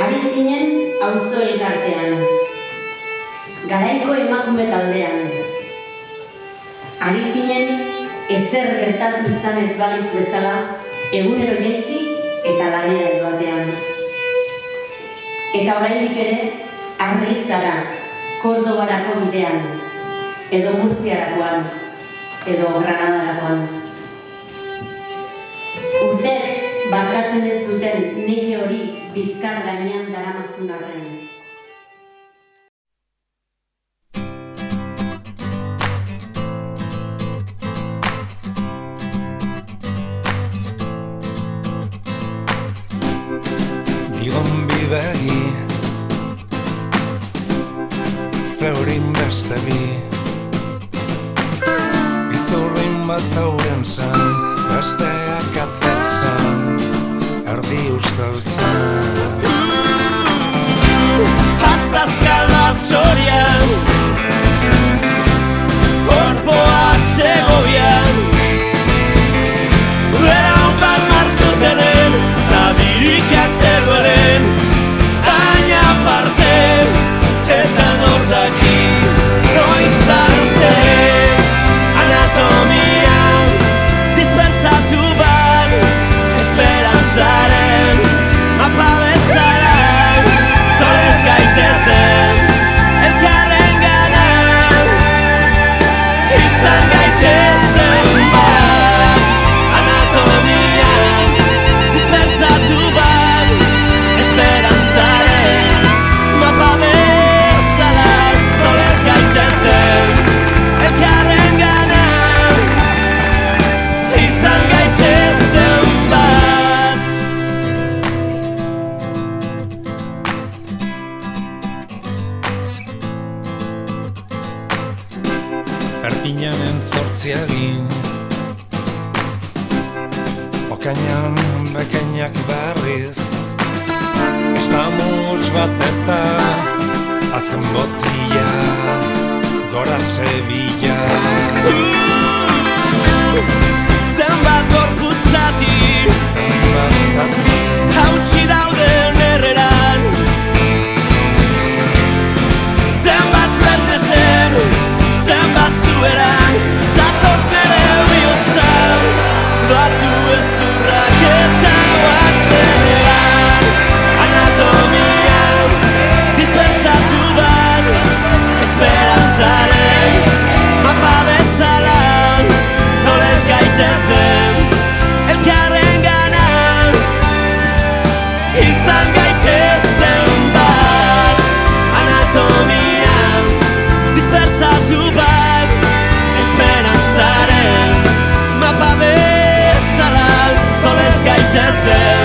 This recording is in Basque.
Ari zinen auzo elkartean, garaiko emakume taldean. Ari zinen ezer gertatu izan ez balitz bezala, egunero jaiki eta lanera joatean. Eta oraindik ere, arri zara, Kordobarako bidean, edo Murtziarakoan, edo Granadarakoan. Barkatzen ez duten neke hori bizkar gainean daramazun arren. Bigon bibegi Feurin beste bi Itzurrin bat hauren zen Besteak azetzen Erdi usteltzen Azazkal bat Erpinanen zortziagin Okainan bekainak berriz Estamus bat eta Azken botila Gora Sevilla Izan gaitezen bat. Anatomian Dispersatu bat. Esperantzaren Mapa bezalan Nolez gaitezen